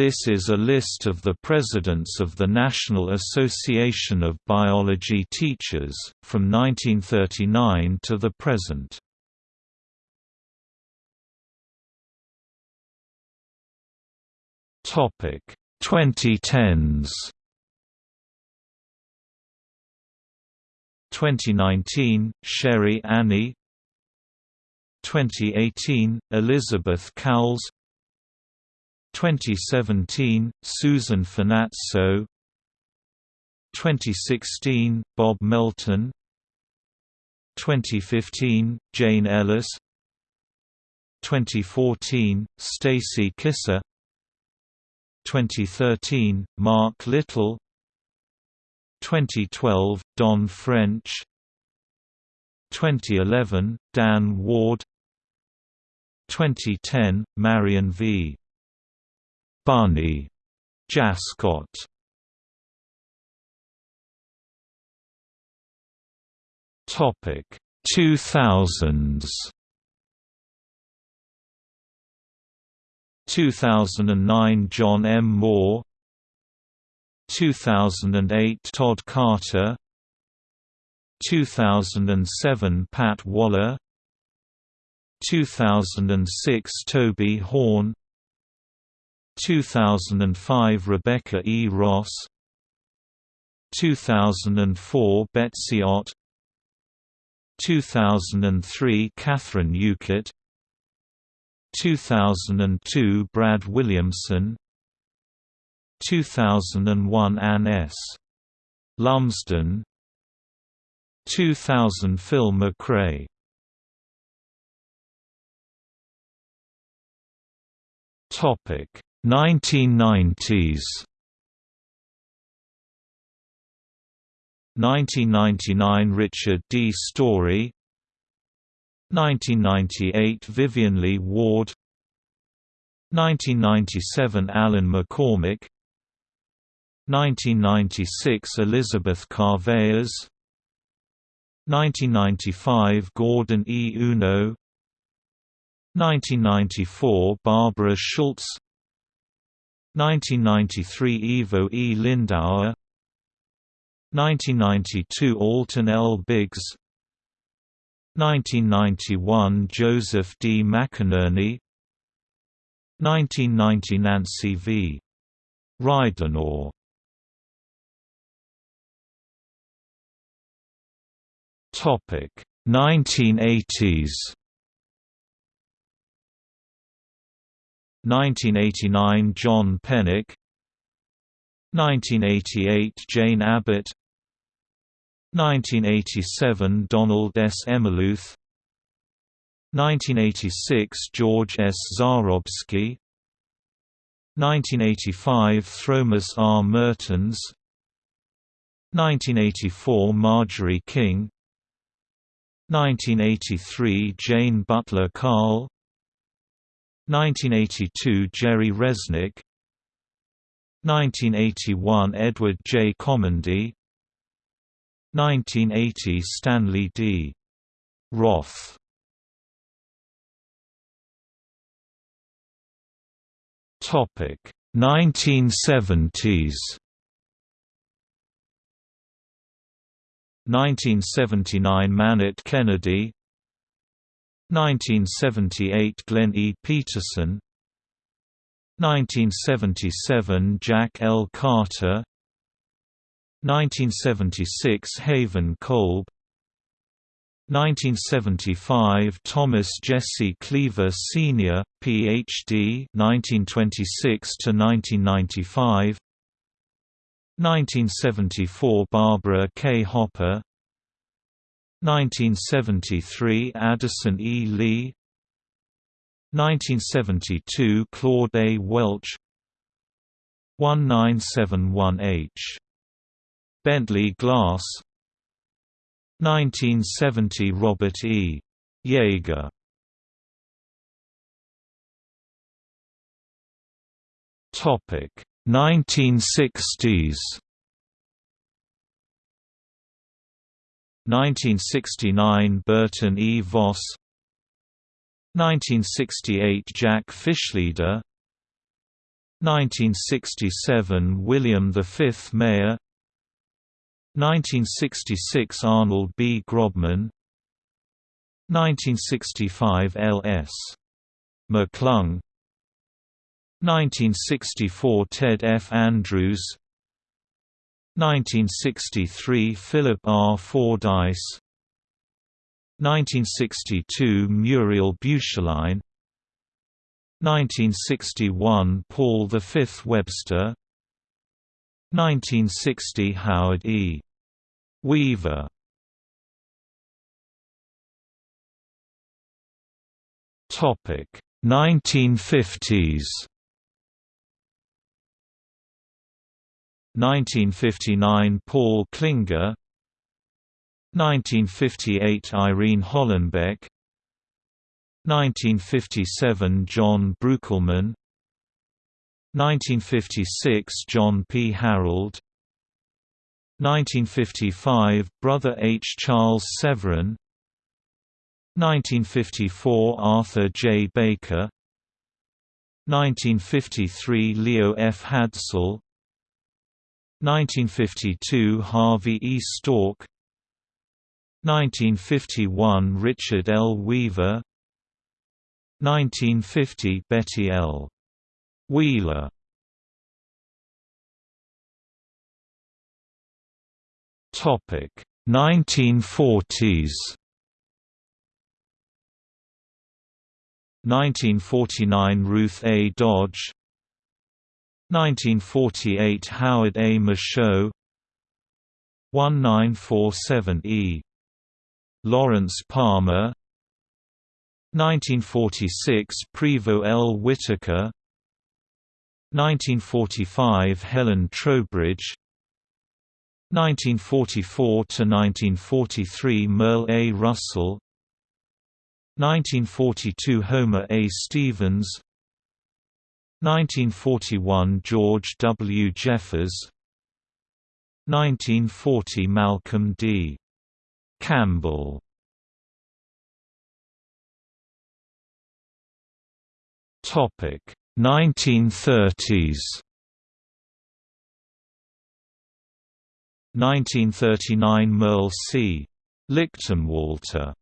This is a list of the presidents of the National Association of Biology Teachers, from 1939 to the present. Topic 2010s 2019 Sherry Annee. 2018 Elizabeth Cowles 2017 Susan Finazzo 2016 Bob Melton. 2015 Jane Ellis. 2014 Stacy Kisser. 2013, Mark Little. 2012, Don French. 2011, Dan Ward. 2010, Marion V. Barney Jaskot Topic 2000s 2009 John M. Moore. 2008 Todd Carter. 2007 Pat Waller. 2006 Toby Horn 2005 Rebecca E. Ross. 2004 Betsy Ott. 2003 Catherine Ueckert 2002 Brad Williamson. 2001 Ann S. Lumsden. 2000 Phil McRae. Topic 1990s 1999 Richard D. Story. 1998 Vivian Lee Ward. 1997 Alan McCormick. 1996 Elizabeth Carvellas. 1995 Gordon E. Uno. 1994 Barbara Schultz 1993 Ivo E. Lindauer 1992 Alton L. Biggs 1991 Joseph D. McInerney 1990 Nancy v. Ridenour Topic 1980s 1989 John Penick 1988 Jane Abbott. 1987 Donald S. Emmeluth 1986 George S. Zahrobsky. 1985 Thomas R. Mertens. 1984 Marjorie King. 1983 Jane Butler Kahle 1982 Jerry Resnick. 1981 Edward J. Kormondy 1980 Stanley D. Roth. Topic 1970s 1979 Manette Kennedy 1978 Glenn E. Peterson 1977 Jack L. Carter 1976 Haven Kolb 1975 Thomas Jesse Cleaver Sr., Ph.D. 1926 to 1995 1974 Barbara K. Hopper 1973 Addison E. Lee 1972 Claude A. Welch 1971 H. Bentley Glass 1970 Robert E. Yeager Topic 1960s 1969 Burton E. Voss 1968 Jack Fishleder 1967 William V Mayer 1966 Arnold B. Grobman 1965 L. S. McClung 1964 Ted F. Andrews 1963 Philip R. Fordyce 1962 Muriel Beuschlein 1961 Paul V. Webster 1960 Howard E. Weaver Topic 1950s 1959 Paul Klinger 1958 Irene Hollenbeck 1957 John Breukelman 1956 John P. Harold 1955 Brother H. Charles Severin 1954 Arthur J. Baker 1953 Leo F. Hadsell 1952 Harvey E. Stork 1951 Richard L. Weaver 1950 Betty L. Wheeler Topic 1940s 1949 Ruth A. Dodge 1948 Howard A. Michaud 1947 E. Lawrence Palmer 1946 Prevost L. Whitaker 1945 Helen Trowbridge 1944–1943 Merle A. Russell 1942 Homer A. Stevens 1941 George W. Jeffers 1940 Malcolm D. Campbell Topic 1930s 1939 Merle C. Lichtenwalter